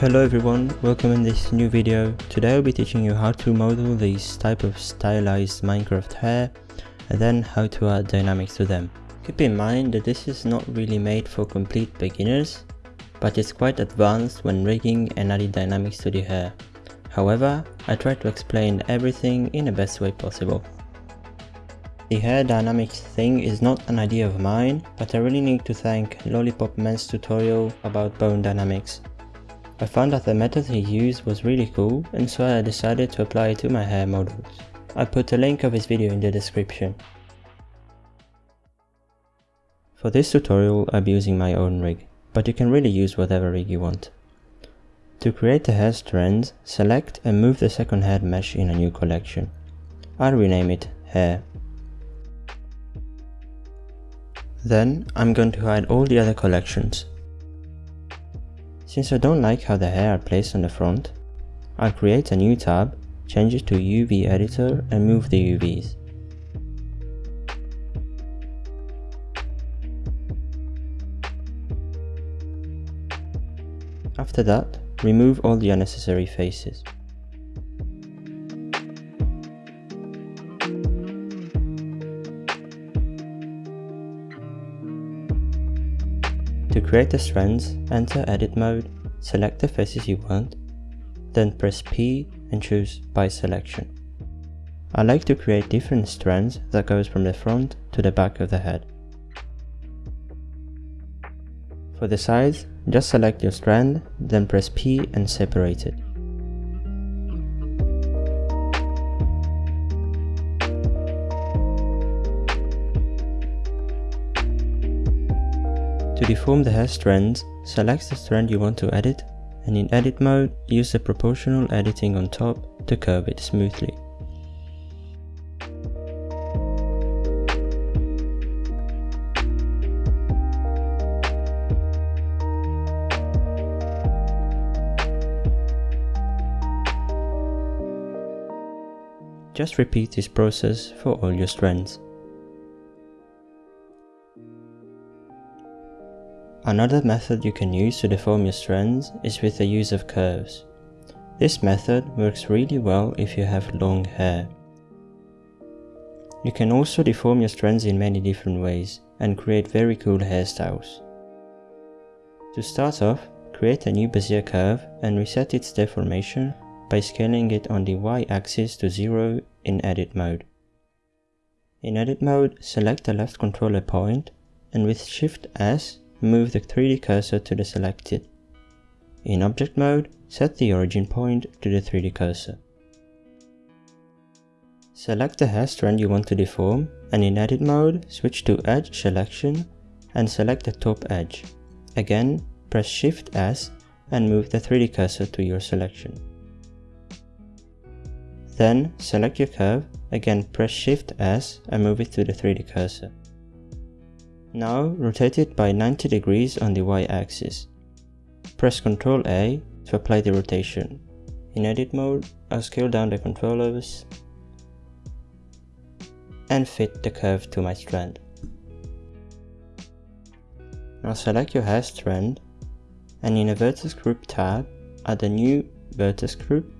Hello everyone, welcome in this new video. Today I'll be teaching you how to model these type of stylized Minecraft hair and then how to add dynamics to them. Keep in mind that this is not really made for complete beginners, but it's quite advanced when rigging and adding dynamics to the hair. However, I try to explain everything in the best way possible. The hair dynamics thing is not an idea of mine, but I really need to thank Lollipop Man's tutorial about bone dynamics. I found that the method he used was really cool and so I decided to apply it to my hair models. I put a link of his video in the description. For this tutorial I'll be using my own rig, but you can really use whatever rig you want. To create the hair strands, select and move the second head mesh in a new collection. I'll rename it Hair. Then I'm going to hide all the other collections. Since I don't like how the hair are placed on the front, I'll create a new tab, change it to UV editor and move the UVs. After that, remove all the unnecessary faces. To create the strands, enter edit mode, select the faces you want, then press P and choose by selection. I like to create different strands that goes from the front to the back of the head. For the sides, just select your strand, then press P and separate it. To deform the hair strands, select the strand you want to edit and in edit mode, use the proportional editing on top to curve it smoothly. Just repeat this process for all your strands. Another method you can use to deform your strands is with the use of curves. This method works really well if you have long hair. You can also deform your strands in many different ways and create very cool hairstyles. To start off, create a new Bezier curve and reset its deformation by scaling it on the y-axis to 0 in edit mode. In edit mode, select the left controller point and with Shift S, move the 3D cursor to the selected. In object mode, set the origin point to the 3D cursor. Select the hair strand you want to deform and in edit mode, switch to edge selection and select the top edge. Again, press Shift S and move the 3D cursor to your selection. Then select your curve, again press Shift S and move it to the 3D cursor. Now rotate it by 90 degrees on the y-axis. Press Ctrl A to apply the rotation. In edit mode, I'll scale down the controllers and fit the curve to my strand. Now select your hair strand and in a vertex group tab, add a new vertex group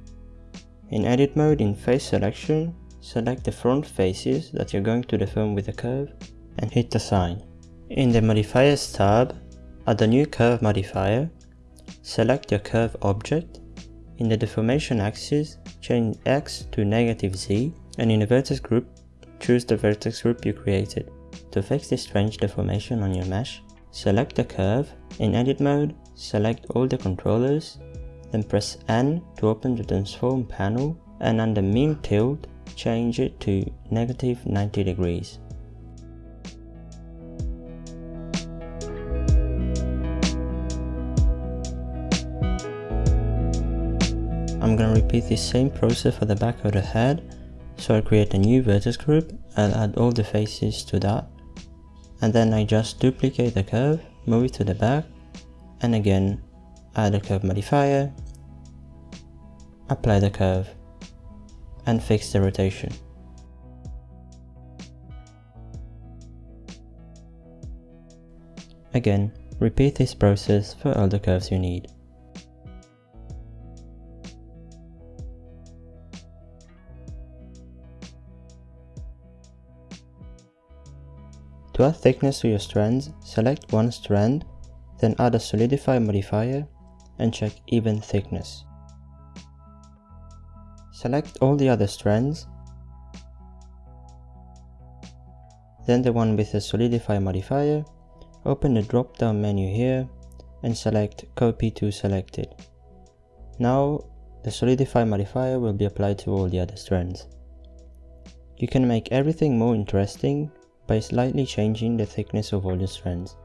in edit mode in face selection, select the front faces that you're going to deform with the curve and hit assign. In the modifiers tab, add a new curve modifier, select your curve object, in the deformation axis, change x to negative z and in the vertex group, choose the vertex group you created. To fix this strange deformation on your mesh, select the curve, in edit mode, select all the controllers then press N to open the transform panel and under mean tilt, change it to negative 90 degrees. Repeat the same process for the back of the head. So I create a new vertex group and add all the faces to that. And then I just duplicate the curve, move it to the back, and again add a curve modifier, apply the curve, and fix the rotation. Again, repeat this process for all the curves you need. To add thickness to your strands, select one strand, then add a solidify modifier and check even thickness. Select all the other strands, then the one with the solidify modifier, open the drop down menu here and select copy to selected. Now the solidify modifier will be applied to all the other strands. You can make everything more interesting by slightly changing the thickness of all your strands.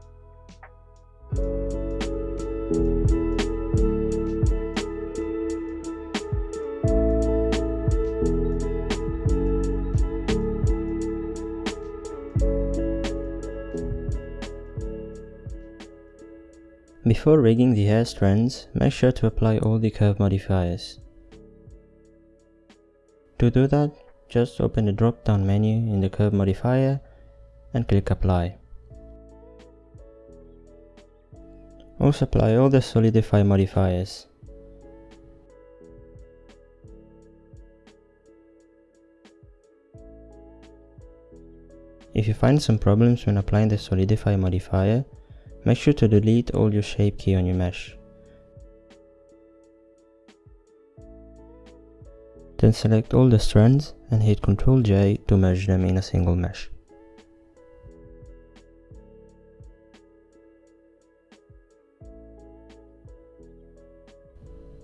Before rigging the hair strands, make sure to apply all the curve modifiers. To do that, just open the drop down menu in the curve modifier and click apply. Also apply all the solidify modifiers. If you find some problems when applying the solidify modifier, Make sure to delete all your shape key on your mesh. Then select all the strands and hit Ctrl J to merge them in a single mesh.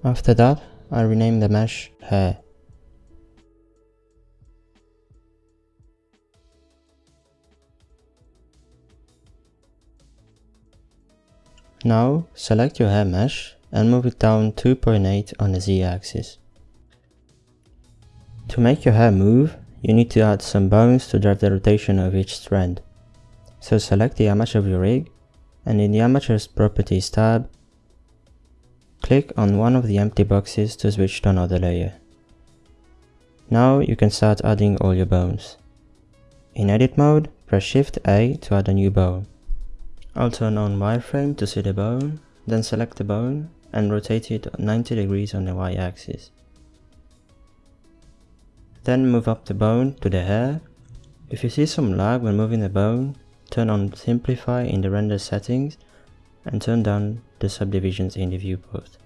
After that, I rename the mesh hair. Now select your hair mesh and move it down 2.8 on the z-axis. To make your hair move, you need to add some bones to drive the rotation of each strand. So select the armature of your rig and in the Armature properties tab, click on one of the empty boxes to switch to another layer. Now you can start adding all your bones. In edit mode, press shift A to add a new bone. I'll turn on wireframe to see the bone, then select the bone and rotate it 90 degrees on the y-axis. Then move up the bone to the hair. If you see some lag when moving the bone, turn on simplify in the render settings and turn down the subdivisions in the viewport.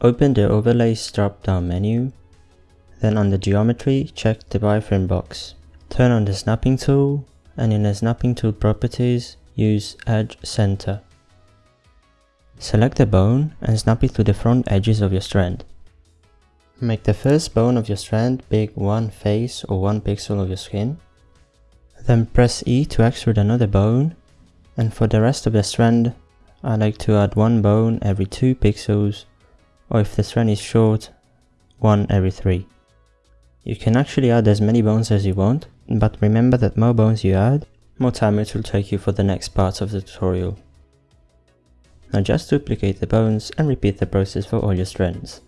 Open the overlays drop down menu then the geometry, check the wireframe box. Turn on the snapping tool and in the snapping tool properties, use edge center. Select the bone and snap it to the front edges of your strand. Make the first bone of your strand big one face or one pixel of your skin. Then press E to extrude another bone and for the rest of the strand I like to add one bone every 2 pixels or if the strand is short, one every 3. You can actually add as many bones as you want, but remember that more bones you add, more time it will take you for the next part of the tutorial. Now just duplicate the bones and repeat the process for all your strands.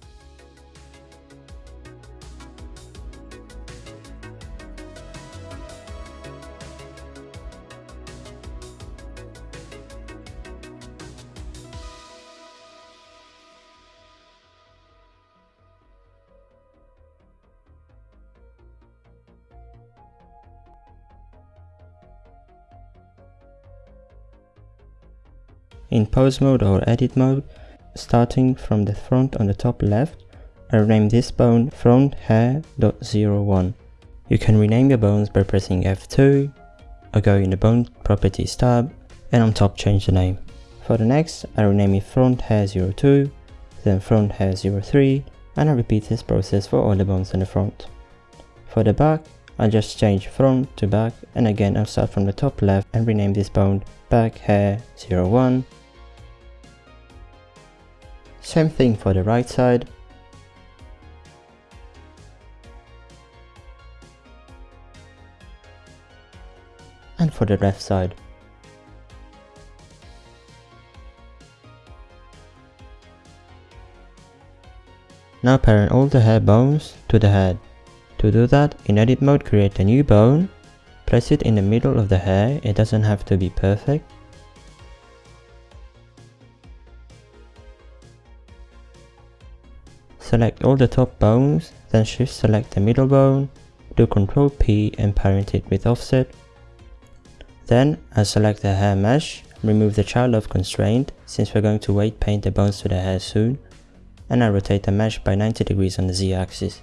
In pose mode or edit mode, starting from the front on the top left, I rename this bone front hair.01. You can rename your bones by pressing F2, or go in the bone properties tab, and on top change the name. For the next, I rename it front hair 02, then front hair 03, and I repeat this process for all the bones in the front. For the back, I'll just change front to back, and again I'll start from the top left and rename this bone back hair 01, same thing for the right side. And for the left side. Now parent all the hair bones to the head. To do that, in edit mode create a new bone, place it in the middle of the hair, it doesn't have to be perfect, select all the top bones, then shift select the middle bone, do Ctrl P and parent it with offset. Then I select the hair mesh, remove the child of constraint since we're going to weight paint the bones to the hair soon, and I rotate the mesh by 90 degrees on the Z axis.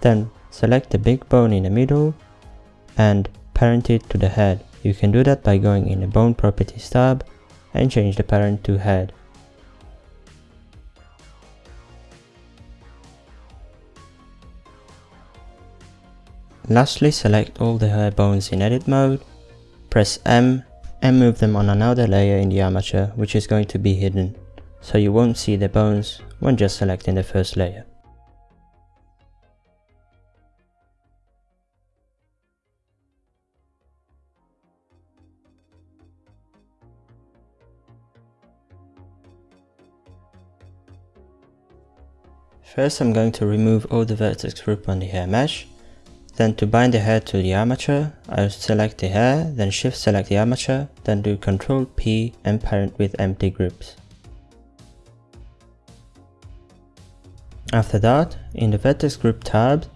Then select the big bone in the middle and parent it to the head. You can do that by going in the bone properties tab and change the parent to head. Lastly, select all the hair bones in edit mode, press M and move them on another layer in the armature which is going to be hidden, so you won't see the bones when just selecting the first layer. First I'm going to remove all the vertex group on the hair mesh then to bind the hair to the armature, I'll select the hair, then shift select the armature, then do Ctrl P and parent with empty groups. After that, in the vertex group tab,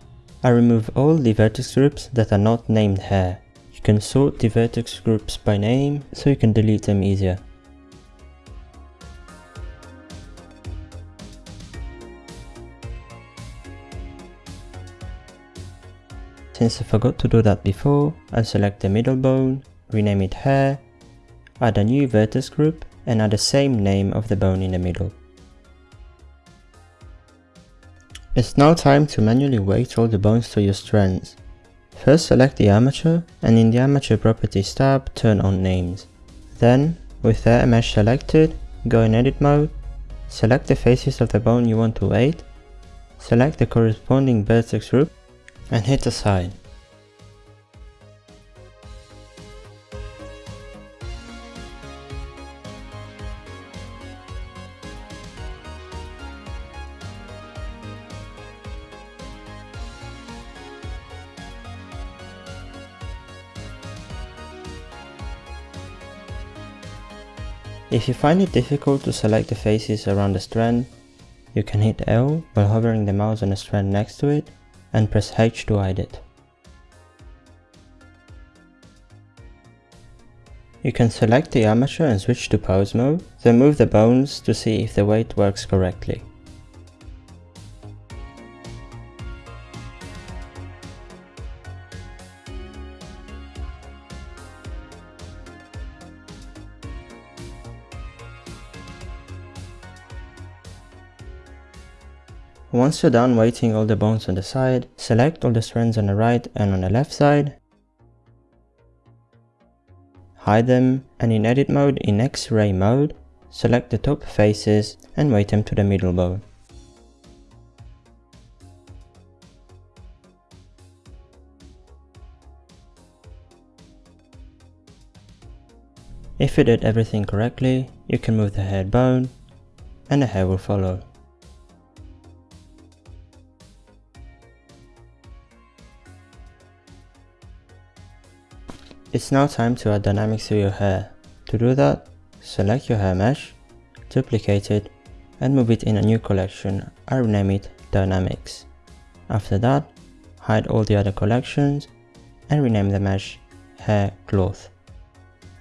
I remove all the vertex groups that are not named hair. You can sort the vertex groups by name so you can delete them easier. Since I forgot to do that before, I'll select the middle bone, rename it hair, add a new vertex group and add the same name of the bone in the middle. It's now time to manually weight all the bones to your strands. First select the armature and in the armature properties tab turn on names. Then, with the mesh selected, go in edit mode, select the faces of the bone you want to weight, select the corresponding vertex group and hit assign. If you find it difficult to select the faces around the strand, you can hit L while hovering the mouse on the strand next to it and press H to hide it. You can select the armature and switch to pose mode, then move the bones to see if the weight works correctly. Once you're done weighting all the bones on the side, select all the strands on the right and on the left side, hide them, and in edit mode in X-ray mode, select the top faces and weight them to the middle bone. If you did everything correctly, you can move the head bone, and the hair will follow. It's now time to add dynamics to your hair. To do that, select your hair mesh, duplicate it, and move it in a new collection. I rename it Dynamics. After that, hide all the other collections and rename the mesh Hair Cloth.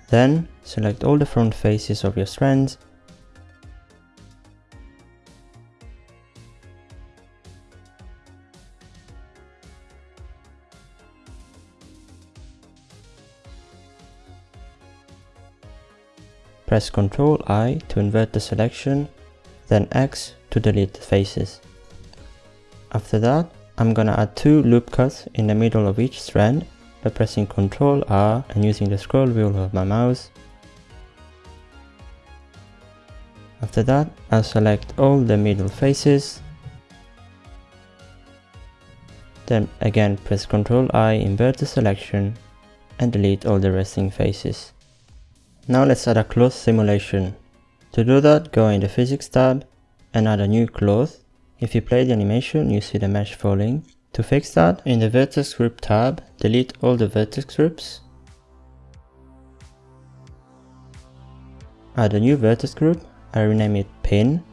Then, select all the front faces of your strands Press Ctrl I to invert the selection, then X to delete the faces. After that, I'm gonna add two loop cuts in the middle of each strand by pressing Ctrl R and using the scroll wheel of my mouse. After that, I'll select all the middle faces. Then again press Ctrl I, invert the selection and delete all the resting faces. Now let's add a cloth simulation. To do that, go in the physics tab and add a new cloth. If you play the animation, you see the mesh falling. To fix that, in the vertex group tab, delete all the vertex groups. Add a new vertex group, I rename it pin,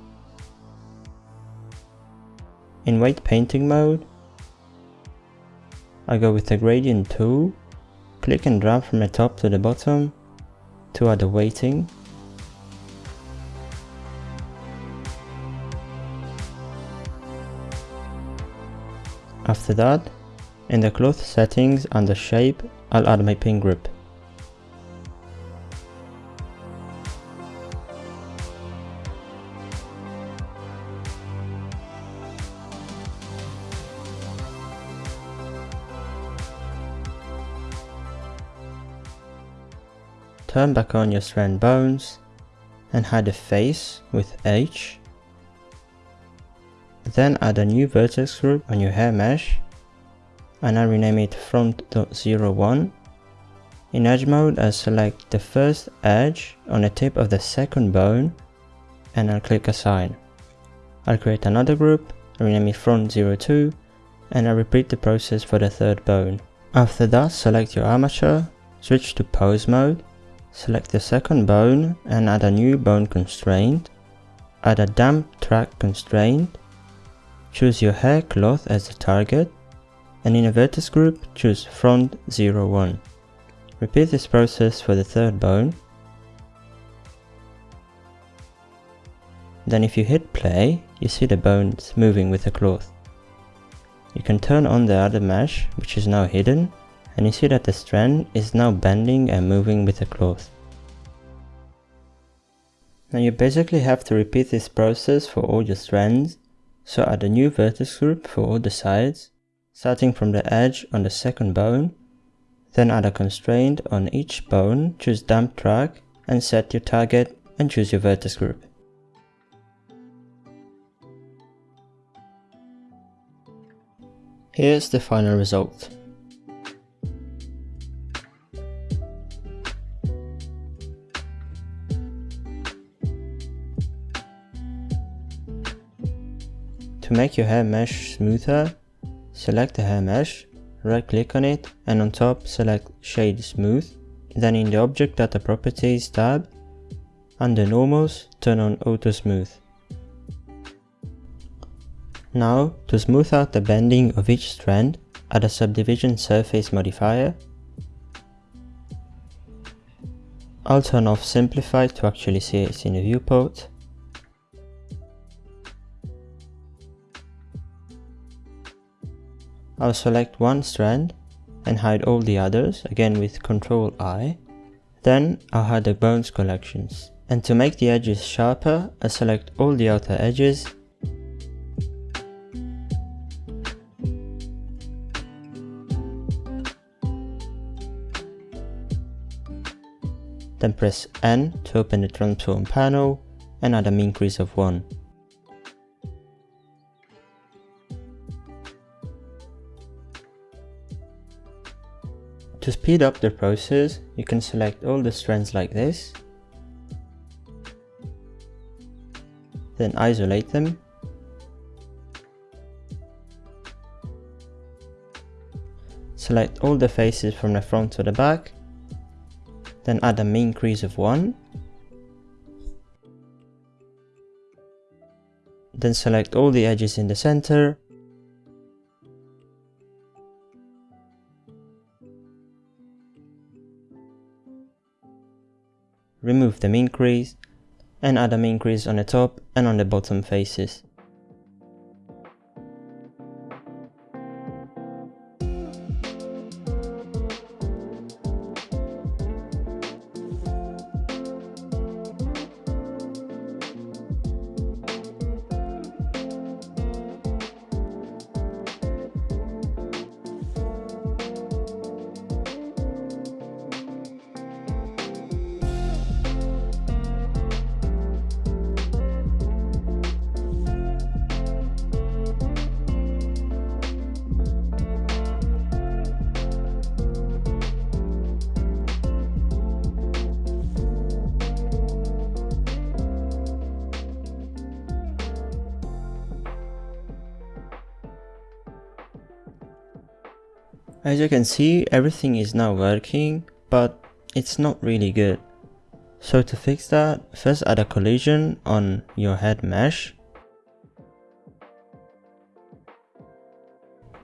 In weight painting mode, I go with the gradient tool, click and drag from the top to the bottom to add the weighting. After that, in the cloth settings under shape, I'll add my pin group. Turn back on your strand bones and hide the face with H. Then add a new vertex group on your hair mesh and I rename it front.01. In edge mode I select the first edge on the tip of the second bone and I'll click assign. I'll create another group, rename it front02 and I repeat the process for the third bone. After that select your armature, switch to pose mode Select the second bone and add a new bone constraint. Add a damp track constraint. Choose your hair cloth as the target. And in a vertex group, choose front 01. Repeat this process for the third bone. Then if you hit play, you see the bones moving with the cloth. You can turn on the other mesh, which is now hidden, and you see that the strand is now bending and moving with the cloth. Now you basically have to repeat this process for all your strands, so add a new vertex group for all the sides, starting from the edge on the second bone, then add a constraint on each bone, choose damp track, and set your target and choose your vertex group. Here's the final result. To make your hair mesh smoother, select the hair mesh, right click on it and on top select shade smooth. Then in the object data properties tab, under normals turn on auto smooth. Now to smooth out the bending of each strand, add a subdivision surface modifier. I'll turn off simplify to actually see it in the viewport. I'll select one strand and hide all the others, again with Ctrl I. Then I'll hide the bones collections. And to make the edges sharper, I select all the outer edges Then press N to open the transform panel and add a mean crease of 1. To speed up the process, you can select all the strands like this, then isolate them, select all the faces from the front to the back, then add a mean crease of 1, then select all the edges in the center, remove the mean crease, and add a mean crease on the top and on the bottom faces. As you can see, everything is now working, but it's not really good. So to fix that, first add a collision on your head mesh.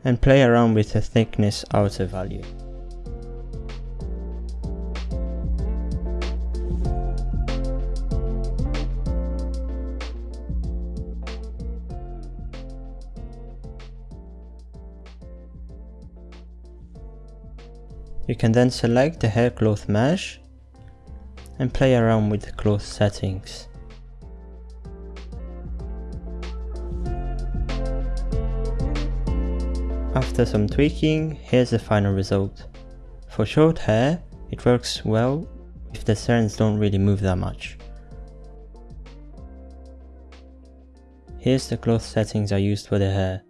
and play around with the thickness outer value. You can then select the hair cloth mesh and play around with the cloth settings. After some tweaking, here's the final result. For short hair, it works well if the strands don't really move that much. Here's the cloth settings I used for the hair.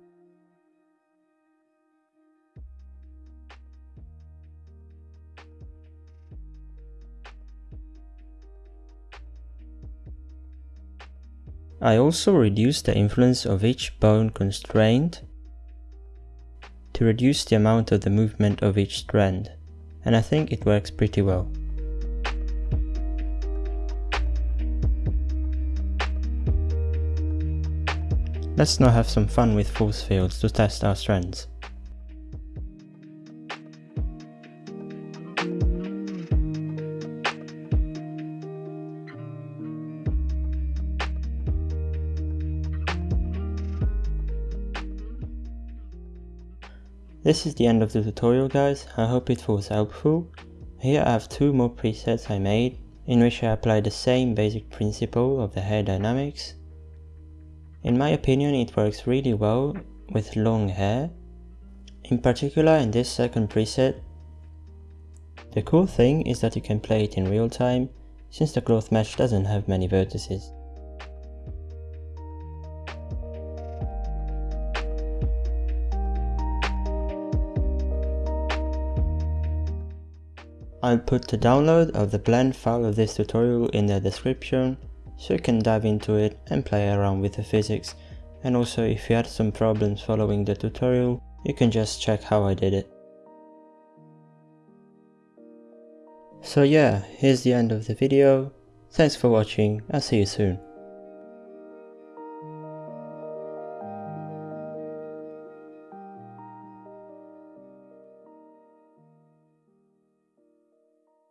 I also reduced the influence of each bone constraint to reduce the amount of the movement of each strand, and I think it works pretty well. Let's now have some fun with force fields to test our strands. This is the end of the tutorial guys, I hope it was helpful. Here I have two more presets I made, in which I apply the same basic principle of the hair dynamics. In my opinion it works really well with long hair. In particular in this second preset, the cool thing is that you can play it in real time, since the cloth mesh doesn't have many vertices. I'll put the download of the blend file of this tutorial in the description so you can dive into it and play around with the physics and also if you had some problems following the tutorial you can just check how I did it. So yeah, here's the end of the video, thanks for watching, I'll see you soon.